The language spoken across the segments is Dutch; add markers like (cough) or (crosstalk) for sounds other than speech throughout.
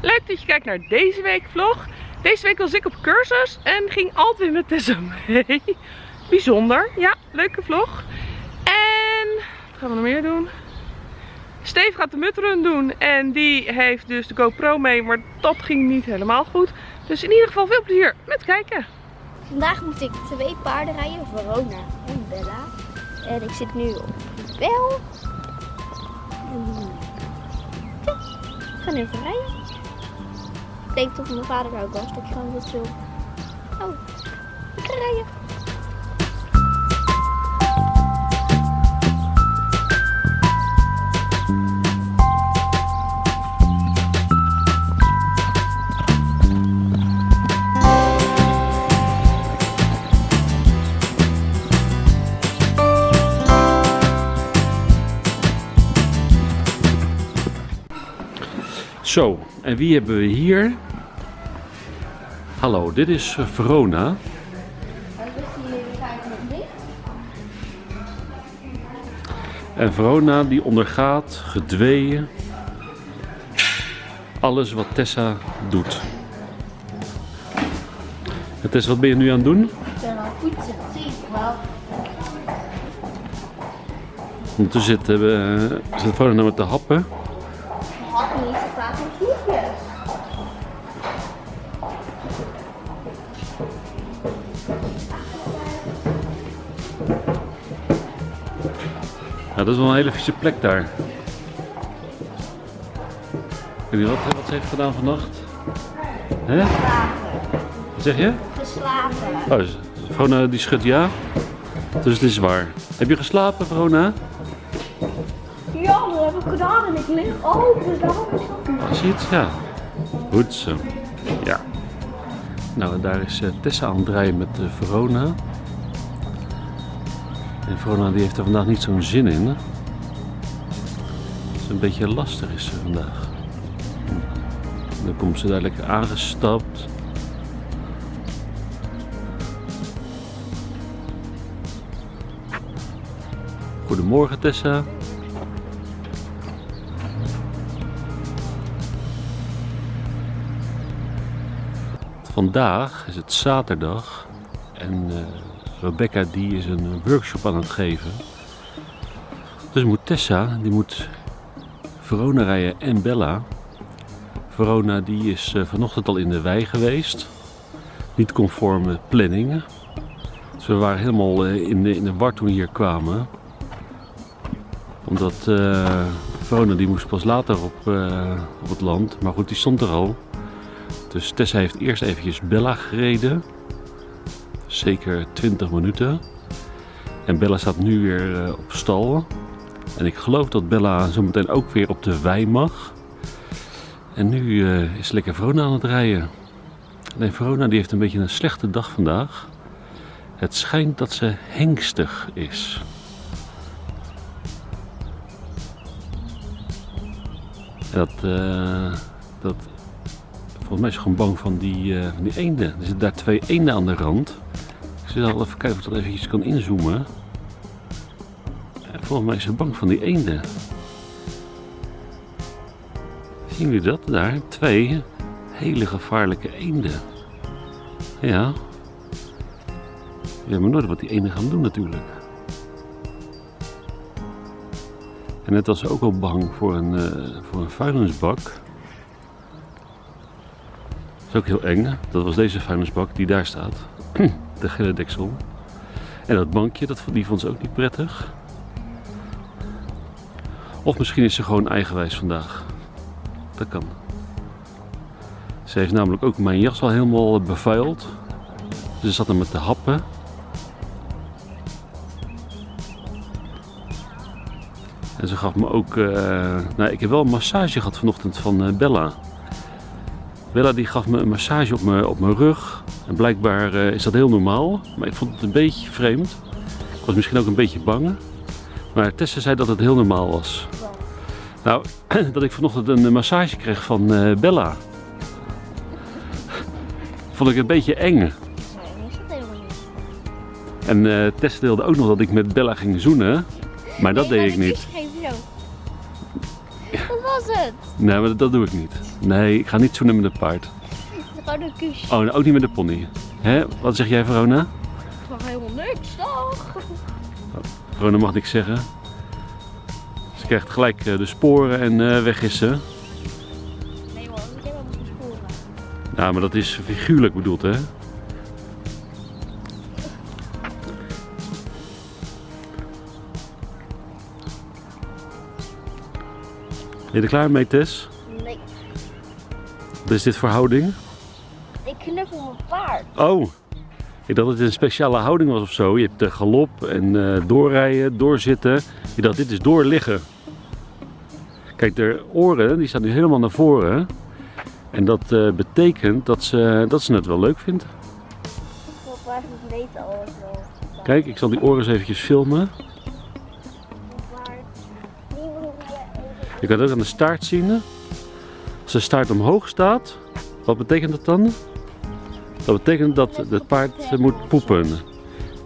Leuk dat je kijkt naar deze week vlog. Deze week was ik op cursus en ging altijd met Tessa mee. (laughs) Bijzonder, ja, leuke vlog. En wat gaan we nog meer doen? Steve gaat de mutrun doen en die heeft dus de GoPro mee, maar dat ging niet helemaal goed. Dus in ieder geval veel plezier met kijken. Vandaag moet ik twee paarden rijden, Verona en Bella. En ik zit nu op Bel. Ik ga even rijden. Denk dat mijn vader ook was, dat ik gewoon wat wil. Oh, ik ga rijden. Zo, en wie hebben we hier? Hallo, dit is eh, Verona. En Verona die ondergaat gedweeën alles wat Tessa doet. En Tessa, wat ben je nu aan het doen? Ik ben al poetsen, zie ik wel. Ondertussen zitten we, uh, zit Verona met de happen. Dat is wel een hele vieze plek daar. Weet niet wat, wat ze heeft gedaan vannacht. Hè? Wat zeg je? Geslapen. Oh, dus Verona die schudt ja. Dus het is waar. Heb je geslapen, Verona? Ja, dat heb ik gedaan en ik lig open, dus daarom is dat zie je het? Ja. Goed zo. Ja. Nou, daar is eh, Tessa aan het draaien met eh, Verona. En Verona die heeft er vandaag niet zo'n zin in. Het is een beetje lastig is ze vandaag. Dan komt ze lekker aangestapt. Goedemorgen Tessa. Vandaag is het zaterdag en eh, Rebecca die is een workshop aan het geven. Dus moet Tessa, die moet Verona rijden en Bella. Verona die is eh, vanochtend al in de wei geweest. Niet conforme planning. Dus we waren helemaal eh, in, de, in de war toen we hier kwamen. Omdat eh Verona die moest pas later op, eh, op het land. Maar goed, die stond er al. Dus Tessa heeft eerst eventjes Bella gereden. Zeker 20 minuten. En Bella staat nu weer eh, op stal. En ik geloof dat Bella zometeen ook weer op de wei mag. En nu eh, is lekker Verona aan het rijden. Alleen Verona die heeft een beetje een slechte dag vandaag. Het schijnt dat ze hengstig is. En dat, eh, dat Volgens mij is ze gewoon bang van die, van die eenden. Er zitten daar twee eenden aan de rand. Ik zal even kijken of ik dat eventjes kan inzoomen. Eh, Volgens mij is ze bang van die eenden. Zien jullie dat daar? Twee hele gevaarlijke eenden. Ja. Je weet maar nooit wat die eenden gaan doen natuurlijk. En net was ze ook al bang voor een, eh, voor een vuilnisbak. Dat is ook heel eng. Dat was deze vuilnisbak die daar staat. (clears throat) De deksel. En dat bankje, dat, die vond ze ook niet prettig. Of misschien is ze gewoon eigenwijs vandaag. Dat kan. Ze heeft namelijk ook mijn jas al helemaal bevuild. Ze zat er met de happen. En ze gaf me ook... eh, nou, ik heb wel een massage gehad vanochtend van eh, Bella. Bella die gaf me een massage op mijn, op mijn rug. En blijkbaar eh, is dat heel normaal. Maar ik vond het een beetje vreemd. Ik was misschien ook een beetje bang. Maar Tessa zei dat het heel normaal was. Nou, (clears throat) dat ik vanochtend een massage kreeg van eh, Bella. Vond ik een beetje eng. Nee, is dat helemaal niet. En eh Tessa wilde ook nog dat ik met Bella ging zoenen. Maar dat deed ik niet. Het. Nee, maar dat doe ik niet. Nee, ik ga niet zoenen met een paard. Gewoon een kusje. Oh, en ook niet met de pony. Hè? Wat zeg jij, Verona? Gewoon helemaal niks, toch? Verona mag niks zeggen. Ze krijgt gelijk eh, de sporen en eh, weg is ze. Nee hoor, ik heb wel moeten sporen. Ja, maar dat is figuurlijk bedoeld, hè? Ben je er klaar mee, Tess? Nee, Wat is dit voor houding? ik knuffel mijn paard. Oh, ik dacht dat het een speciale houding was of zo. Je hebt de galop en eh, doorrijden, doorzitten. Ik dacht, dit is doorliggen. Kijk, de oren die staan nu helemaal naar voren. En dat eh, betekent dat ze, dat ze het wel leuk vindt. Mijn paard moet weten al wel. Kijk, ik zal die oren eens eventjes filmen. Je kan het ook aan de staart zien. Als de staart omhoog staat, wat betekent dat dan? Dat betekent dat het paard eh, moet poepen.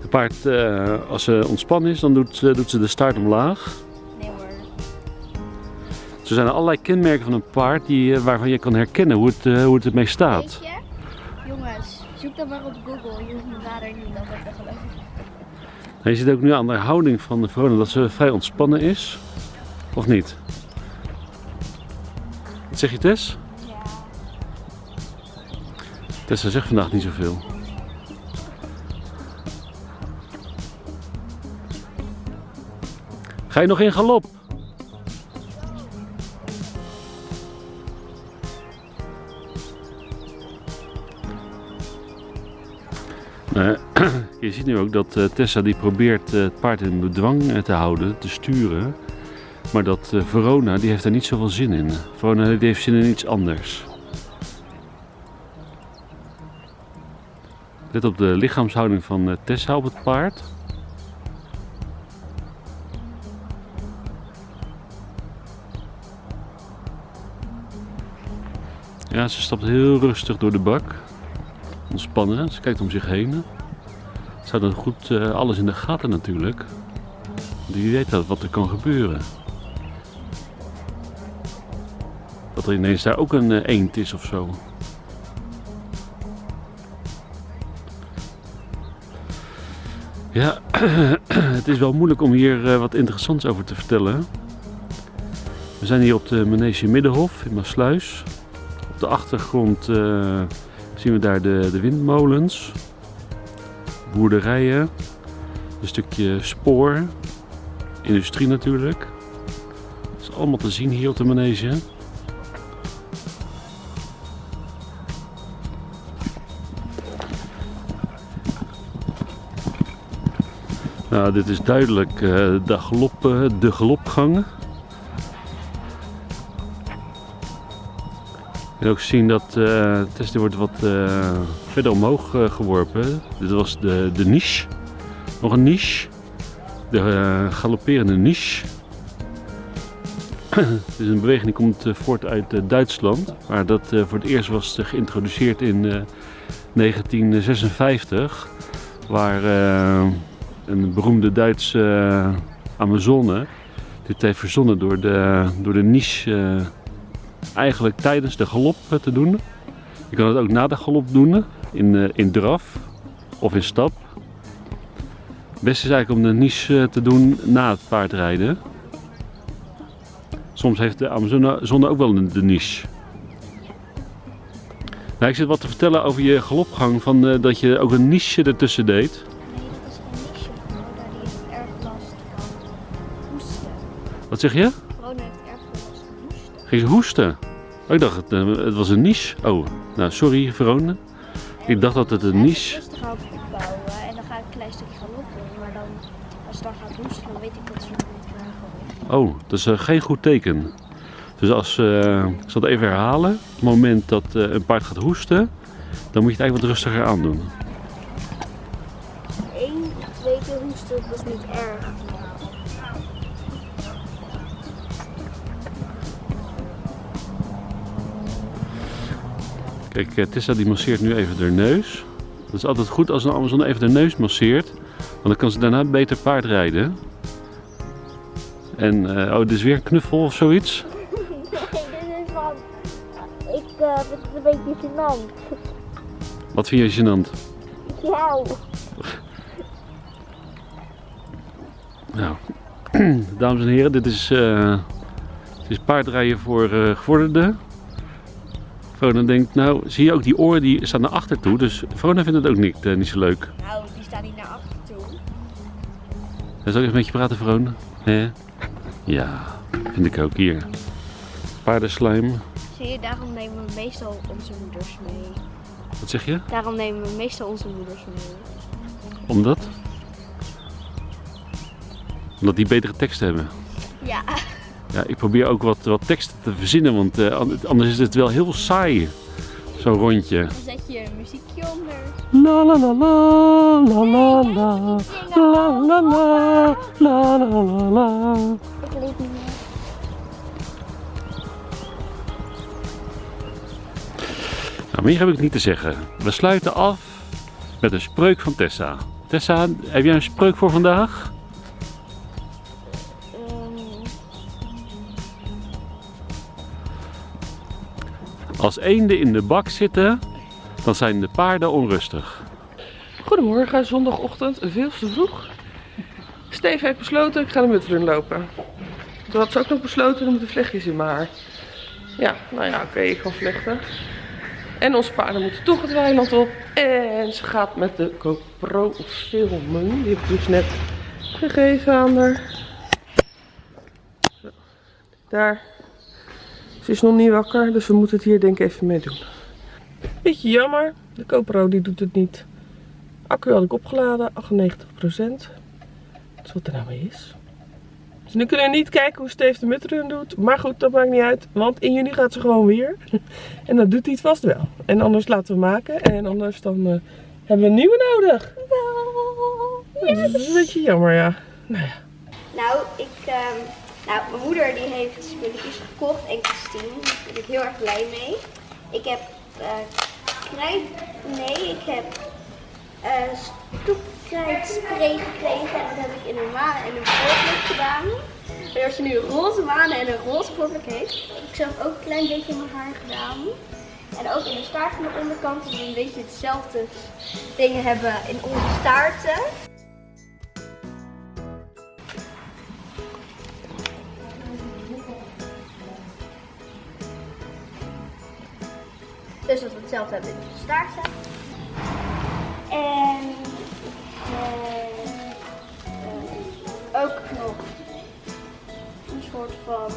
Het paard, eh, als ze ontspannen is, dan doet, ze- doet ze de staart omlaag. Nee hoor. Er zijn allerlei kenmerken van een paard die, eh, waarvan je kan herkennen hoe het, hoe het ermee staat. Weet je? Jongens, zoek dat maar op Google. Mijn vader niet te geloven. En je ziet ook nu aan de houding van de Verona dat ze vrij ontspannen is. Of niet? Wat zeg je Tess? Ja. Tessa zegt vandaag niet zoveel. Ga je nog in galop? (clears throat) Je ziet nu ook dat eh, Tessa die probeert eh, het paard in bedwang eh, te houden, te sturen. Maar dat eh, Verona die heeft daar niet zoveel zin in. Verona die heeft zin in iets anders. Let op de lichaamshouding van eh, Tessa op het paard. Ja, ze stapt heel rustig door de bak. Ontspannen, ze kijkt om zich heen. Ze houdt goed eh, alles in de gaten natuurlijk. Die weet wat er kan gebeuren. Dat er ineens daar ook een eh, eend is of zo. Ja, (clears throat) het is wel moeilijk om hier eh, wat interessants over te vertellen. We zijn hier op de Manege Middenhof in Maasluis. Op de achtergrond eh, zien we daar de, de windmolens, boerderijen, een stukje spoor, industrie natuurlijk. Dat is allemaal te zien hier op de Manege. Nou, dit is duidelijk eh, de, galop, eh, de galopgang. Je kan ook zien dat eh Tess die wordt wat eh, verder omhoog eh, geworpen. Dit was de, de niche. Nog een niche. De eh, galopperende niche. Het is een beweging die komt eh, voort uit eh, Duitsland. Maar dat eh, voor het eerst was eh, geïntroduceerd in eh, 1956. Waar eh, een beroemde Duitse eh, Amazone dit heeft verzonnen door de, door de niche eh, eigenlijk tijdens de galop eh, te doen. Je kan het ook na de galop doen, in, in draf of in stap. Het beste is eigenlijk om de niche te doen na het paardrijden. Soms heeft de Amazone ook wel de niche. Nou, ik zit wat te vertellen over je galopgang, van, dat je ook een niche ertussen deed. Zeg je? Corona heeft erg hoesten. Ging ze hoesten? Oh, ik dacht het, eh, het was een niche. Oh, nou sorry Verona. Ik dacht dat het een niche... rustig aan opbouwen en dan ga ik een klein stukje galop doen. Maar dan, als het dan gaat hoesten, dan weet ik dat ze nog niet is. Oh, dat is eh, geen goed teken. Dus als, eh, ik zal het even herhalen. Op het moment dat eh, een paard gaat hoesten, dan moet je het eigenlijk wat rustiger aandoen. Eén, twee keer hoesten, dat is niet erg. Kijk, eh, Tessa die masseert nu even haar neus. Dat is altijd goed als een Amazon even de neus masseert. Want dan kan ze daarna beter paard rijden. En, eh, oh, dit is weer een knuffel of zoiets. (laughs) een beetje gênant. Wat vind je gênant? Jou. Nou, (clears throat) dames en heren, dit is, eh, dit is paardrijden voor eh gevorderden. Vrona denkt, nou, zie je ook die oren die staan naar achter toe. Dus Vrona vindt het ook niet, eh, niet zo leuk. Nou, die staan niet naar achter toe. Zal ik even met je praten, Vrona? Ja, vind ik ook hier. Paardenslijm. Zie je, daarom nemen we meestal onze moeders mee. Wat zeg je? Daarom nemen we meestal onze moeders mee. Omdat? Omdat die betere teksten hebben. Ja. Ja, ik probeer ook wat, wat teksten te verzinnen, want eh, an- anders is het wel heel saai. Zo'n rondje. Dan zet je een muziekje onder. La la la la la la la la la la la la la la. Ik weet niet meer. Nou, meer heb ik niet te zeggen. We sluiten af met een spreuk van Tessa. Tessa, heb jij een spreuk voor vandaag? Als eenden in de bak zitten, dan zijn de paarden onrustig. Goedemorgen, zondagochtend, veel te vroeg. Steve heeft besloten, ik ga de mutrun lopen. Toen had ze ook nog besloten, er moeten vlechtjes in mijn haar. Ja, nou ja, oké, ik ga vlechten. En onze paarden moeten toch het weiland op. En ze gaat met de GoPro filmen. Die heb ik dus net gegeven aan haar. Zo. Daar. Ze is nog niet wakker, dus we moeten het hier denk ik even mee doen. Beetje jammer, de GoPro die doet het niet. Accu had ik opgeladen, 98%. Dat is wat er nou mee is. Dus nu kunnen we niet kijken hoe Steve de mutrun doet. Maar goed, dat maakt niet uit. Want in juni gaat ze gewoon weer. (laughs) En dat doet hij het vast wel. En anders laten we maken. En anders dan eh, hebben we een nieuwe nodig. Dat is een beetje jammer, ja. Nou ja. Nou, ik, ehm, nou, mijn moeder die heeft spulletjes gekocht en Christine. Daar ben ik heel erg blij mee. Ik heb eh krijt, nee, ik heb eh stoepkrijtspray gekregen en dat heb ik in een maan en een voorblik gedaan. Waardoor ze nu een roze manen en een roze voorblik heeft. Ik zelf ook een klein beetje in mijn haar gedaan. En ook in de staart van de onderkant, dat we een beetje hetzelfde dingen hebben in onze staarten. Dus dat we hetzelfde hebben in onze staarten. En eh, ook nog een soort van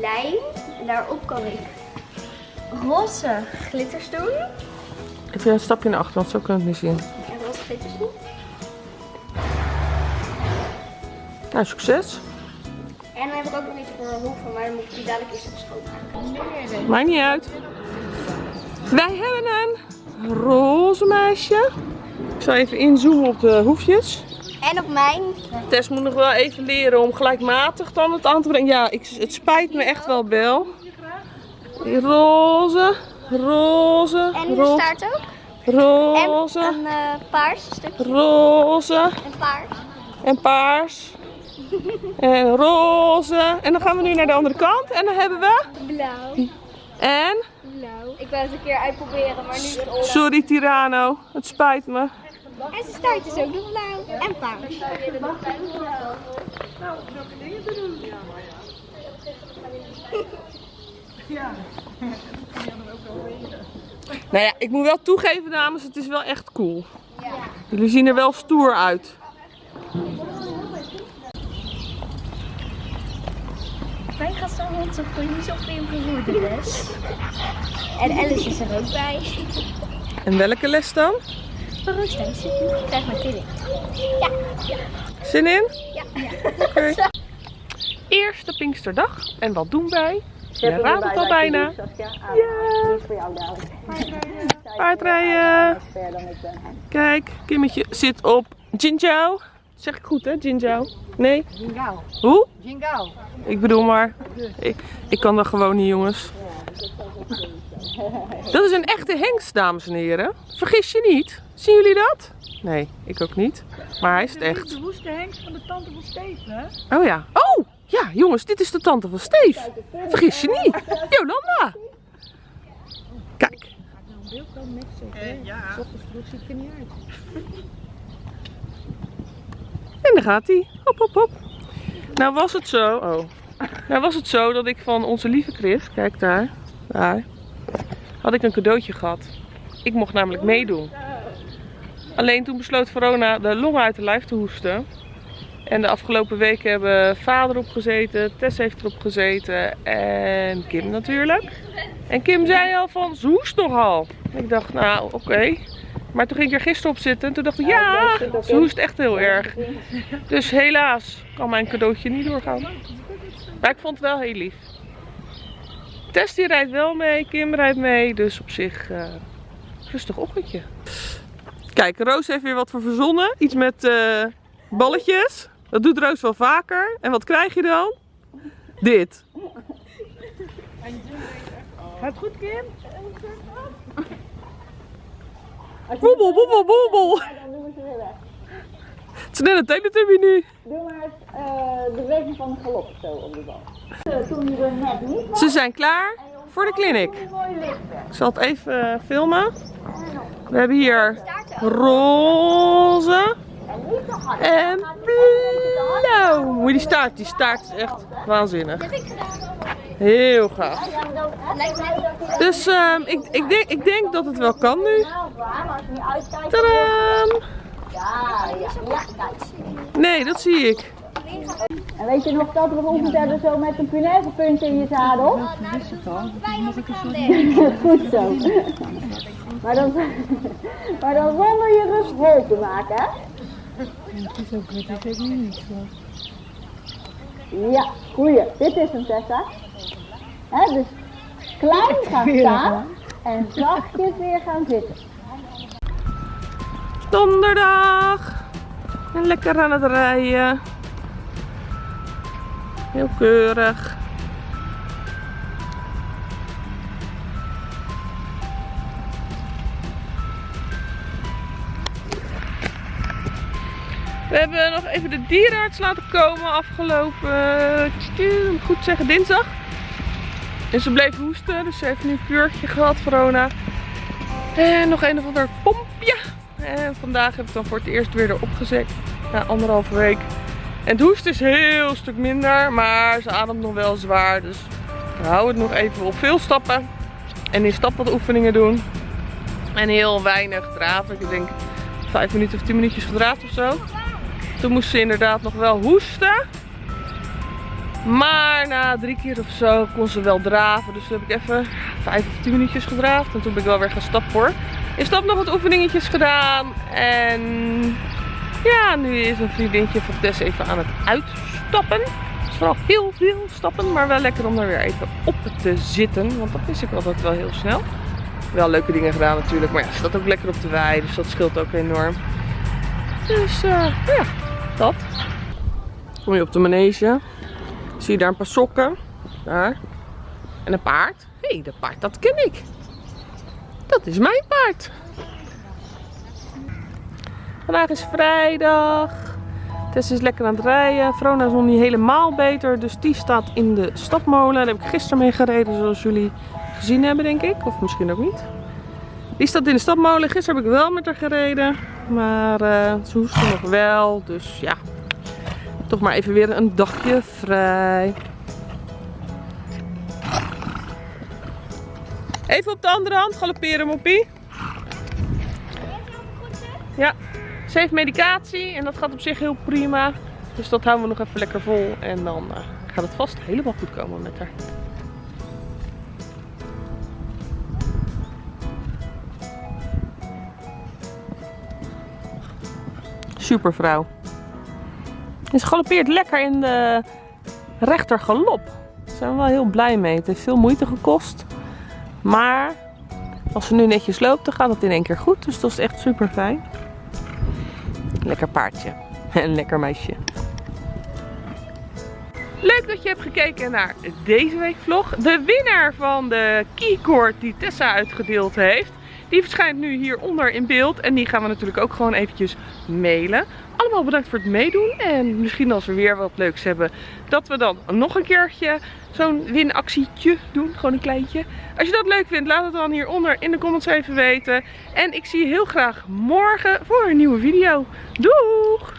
lijm. En daarop kan ik roze glitters doen. Even een stapje naar achter, want zo kunnen we het niet zien. En roze glitters doen. Nou, succes. En dan heb ik ook nog iets voor hoeven, maar dan moet ik die dadelijk eerst even schoonmaken. Maakt niet uit. Wij hebben een roze meisje. Ik zal even inzoomen op de hoefjes. En op mijn. Tess moet nog wel even leren om gelijkmatig dan het aan te brengen. Ja, ik, het spijt me echt wel, Bel. Roze, roze, En de roze, staart ook. roze, En een eh, paars stukje. roze En paars. en paars. En roze. En dan gaan we nu naar de andere kant. En dan hebben we... Blauw. En... Ik wou het een keer uitproberen, maar nu is het. Sorry Tirano, het spijt me. En zijn staart is ook nog blauw. En paars. Nou ja, ik moet wel toegeven dames, het is wel echt cool. Jullie zien er wel stoer uit. Mijn gasthond zo niet op in voor de les. En Alice is er ook bij. En welke les dan? Roostijs. Ik krijg mijn killing. Zin in? Ja. Oké. (laughs) Eerste Pinksterdag. En wat doen wij? Je raadt het al bijna. Ja. Paardrijden. Kijk, Kimmetje zit op Zeg ik goed hè, Jinjao? Nee? Jingao. Hoe? Jingao. Ik bedoel maar. Ik, ik kan dat gewoon niet jongens. Dat is een echte hengst, dames en heren. Vergis je niet. Zien jullie dat? Nee, ik ook niet. Maar hij is het echt. De woeste hengst van de tante van Steven, hè? Oh ja. Oh! Ja, jongens, dit is de tante van Steef. Vergis je niet. Jolanda. net zo. Eh, ja. Ochtends vroeg zie ik er niet uit. Daar gaat hij. Hop, hop, hop. Nou was het zo. Oh. Nou was het zo dat ik van onze lieve Chris, kijk daar, daar, had ik een cadeautje gehad. Ik mocht namelijk meedoen. Alleen toen besloot Verona de longen uit de lijf te hoesten. En de afgelopen weken hebben vader opgezeten, Tess heeft erop gezeten en Kim natuurlijk. En Kim zei al van, ze hoest nogal. Ik dacht, nou oké. Maar toen ging ik er gisteren op zitten en toen dacht ik, ja, ze hoest echt heel erg. Dus helaas kan mijn cadeautje niet doorgaan. Maar ik vond het wel heel lief. Tess die rijdt wel mee, Kim rijdt mee, dus op zich eh rustig ochtendje. Kijk, Roos heeft weer wat voor verzonnen. Iets met eh, balletjes. Dat doet Roos wel vaker. En wat krijg je dan? Dit. Gaat goed, Kim? Bobbel, bobbel, bobbel. Het is net een teletubby nu. Doe maar eh, de beweging van de galop zo op de bal. Eh, Toen je er net niet was, Ze zijn klaar voor de clinic. lichten. Ik zal het even eh, filmen. We hebben hier roze En niet Moet je die staart, die staart is echt waanzinnig. heb ik gedaan. Heel gaaf. Dus ehm, ik, ik, denk, ik denk dat het wel kan nu. niet kijk. Nee, dat zie ik. En weet je nog dat we geoefend hebben zo met een punt in je zadel? dat is wel fijn als ik gaan liggen. Goed zo. Maar dan, maar dan zonder je rust vol te maken, hè? Het is ook het is ook niet niks. Ja, goeie. Dit is hem, Tessa. Hè, dus klein (laughs) gaan staan en zachtjes weer gaan zitten. Donderdag. En lekker aan het rijden. Heel keurig. We hebben nog even de dierenarts laten komen afgelopen, moet goed zeggen, dinsdag. En ze bleef hoesten, dus ze heeft nu een kuurtje gehad, Verona. En nog een of ander pompje. En vandaag heb ik dan voor het eerst weer erop gezet. Na anderhalve week. En het hoest is heel stuk minder. Maar ze ademt nog wel zwaar. Dus hou het nog even op. Veel stappen. En in stap wat oefeningen doen. En heel weinig draven. Ik denk 5 minuten of 10 minuutjes gedraafd of zo. Toen moest ze inderdaad nog wel hoesten. Maar na drie keer of zo kon ze wel draven. Dus toen heb ik even 5 of 10 minuutjes gedraafd. En toen ben ik wel weer gaan stappen hoor. In stap nog wat oefeningetjes gedaan. En ja, nu is een vriendinnetje van Tess even aan het uitstappen. Het is vooral heel veel stappen, maar wel lekker om er weer even op te zitten. Want dat is ik altijd wel heel snel. Wel leuke dingen gedaan natuurlijk, maar ja, ze staat ook lekker op de wei, dus dat scheelt ook enorm. Dus eh, ja, dat. Kom je op de manege, zie je daar een paar sokken. Daar. En een paard. Hé, hey, dat paard, dat ken ik. Dat is mijn paard. Vandaag is vrijdag. Tess is lekker aan het rijden. Vrona is nog niet helemaal beter. Dus die staat in de stapmolen. Daar heb ik gisteren mee gereden zoals jullie gezien hebben denk ik. Of misschien ook niet. Die staat in de stapmolen. Gisteren heb ik wel met haar gereden. Maar eh, ze hoest nog wel. Dus ja. Toch maar even weer een dagje vrij. Even op de andere hand galopperen, moppie. Ja, ze heeft medicatie en dat gaat op zich heel prima. Dus dat houden we nog even lekker vol. En dan eh, gaat het vast helemaal goed komen met haar. Super vrouw. En ze galoppeert lekker in de rechter galop. Daar zijn we wel heel blij mee. Het heeft veel moeite gekost. Maar als ze nu netjes loopt, dan gaat het in één keer goed. Dus dat is echt super fijn. Lekker paardje. (laughs) En lekker meisje. Leuk dat je hebt gekeken naar deze week vlog. De winnaar van de keycord die Tessa uitgedeeld heeft. Die verschijnt nu hieronder in beeld. En die gaan we natuurlijk ook gewoon eventjes mailen. Allemaal bedankt voor het meedoen. En misschien als we weer wat leuks hebben, dat we dan nog een keertje zo'n winactietje doen. Gewoon een kleintje. Als je dat leuk vindt, laat het dan hieronder in de comments even weten. En ik zie je heel graag morgen voor een nieuwe video. Doeg!